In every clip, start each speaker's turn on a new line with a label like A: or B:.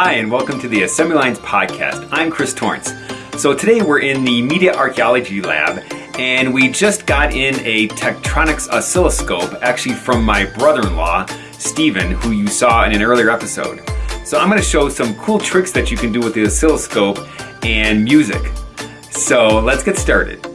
A: Hi, and welcome to the Assembly Lines Podcast. I'm Chris Torrance. So today we're in the Media Archaeology Lab, and we just got in a Tektronix oscilloscope, actually from my brother-in-law, Stephen, who you saw in an earlier episode. So I'm going to show some cool tricks that you can do with the oscilloscope and music. So let's get started.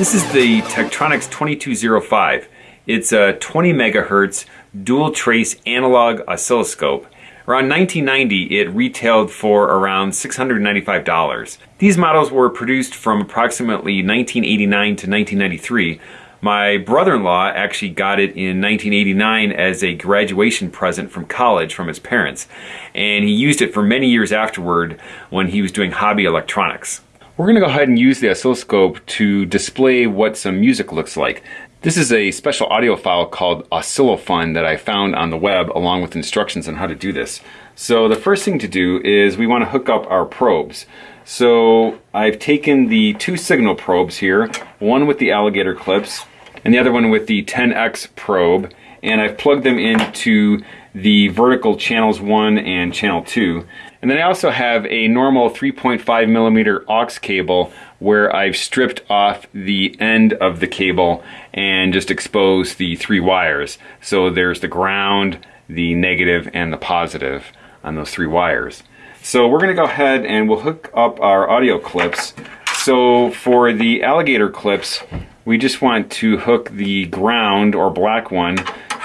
A: This is the Tektronix 2205. It's a 20 megahertz dual trace analog oscilloscope. Around 1990, it retailed for around $695. These models were produced from approximately 1989 to 1993. My brother-in-law actually got it in 1989 as a graduation present from college from his parents, and he used it for many years afterward when he was doing hobby electronics. We're going to go ahead and use the oscilloscope to display what some music looks like. This is a special audio file called Oscillofun that I found on the web along with instructions on how to do this. So the first thing to do is we want to hook up our probes. So I've taken the two signal probes here, one with the alligator clips and the other one with the 10X probe, and I've plugged them into the vertical channels 1 and channel 2. And then I also have a normal 3.5 millimeter aux cable where I've stripped off the end of the cable and just exposed the three wires. So there's the ground, the negative, and the positive on those three wires. So we're going to go ahead and we'll hook up our audio clips. So for the alligator clips, we just want to hook the ground or black one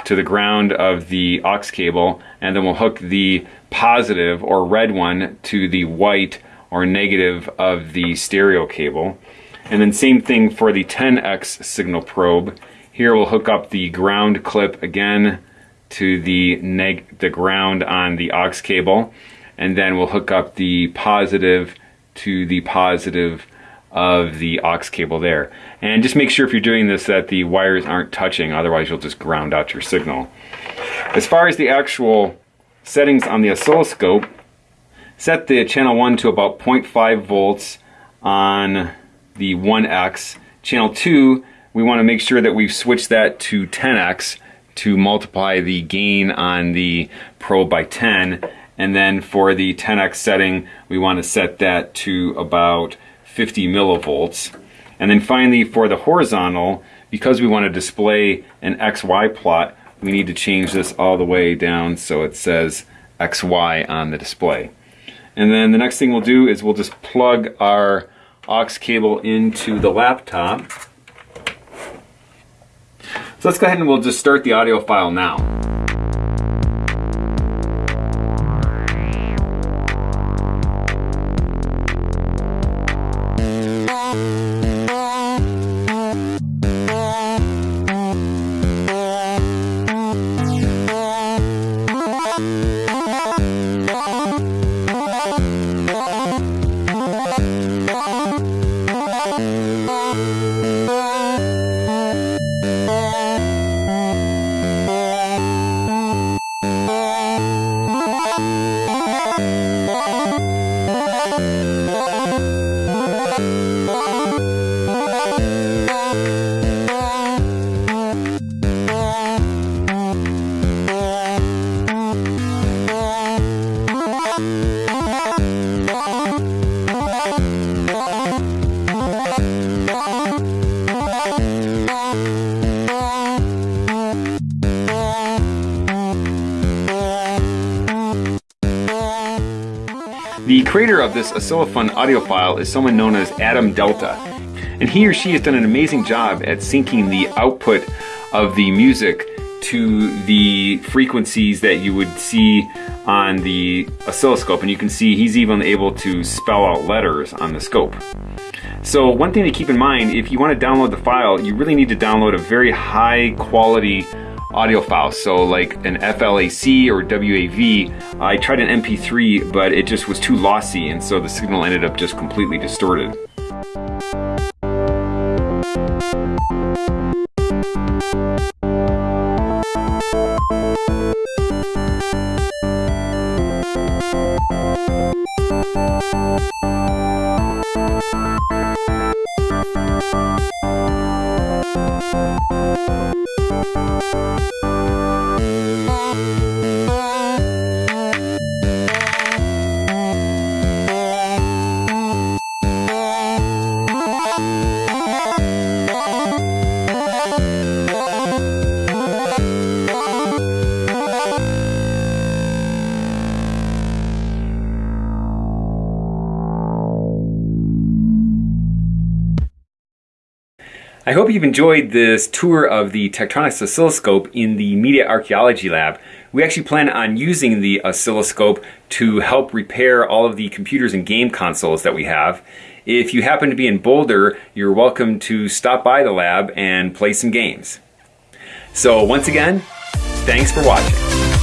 A: to the ground of the aux cable and then we'll hook the positive or red one to the white or negative of the stereo cable. And then same thing for the 10x signal probe. Here we'll hook up the ground clip again to the neg the ground on the aux cable and then we'll hook up the positive to the positive of the aux cable there. And just make sure if you're doing this that the wires aren't touching, otherwise you'll just ground out your signal. As far as the actual settings on the oscilloscope, set the channel 1 to about 0.5 volts on the 1x. Channel 2, we want to make sure that we've switched that to 10x to multiply the gain on the probe by 10. And then for the 10x setting, we want to set that to about 50 millivolts. And then finally for the horizontal, because we want to display an XY plot, we need to change this all the way down so it says XY on the display. And then the next thing we'll do is we'll just plug our aux cable into the laptop. So let's go ahead and we'll just start the audio file now. Thank mm -hmm. you. The creator of this Oscillofun audio file is someone known as Atom Delta, and he or she has done an amazing job at syncing the output of the music to the frequencies that you would see on the oscilloscope, and you can see he's even able to spell out letters on the scope. So one thing to keep in mind, if you want to download the file, you really need to download a very high quality audio files. So like an FLAC or WAV, I tried an MP3, but it just was too lossy, and so the signal ended up just completely distorted. Música I hope you've enjoyed this tour of the Tektronix oscilloscope in the Media Archaeology Lab. We actually plan on using the oscilloscope to help repair all of the computers and game consoles that we have. If you happen to be in Boulder, you're welcome to stop by the lab and play some games. So once again, thanks for watching.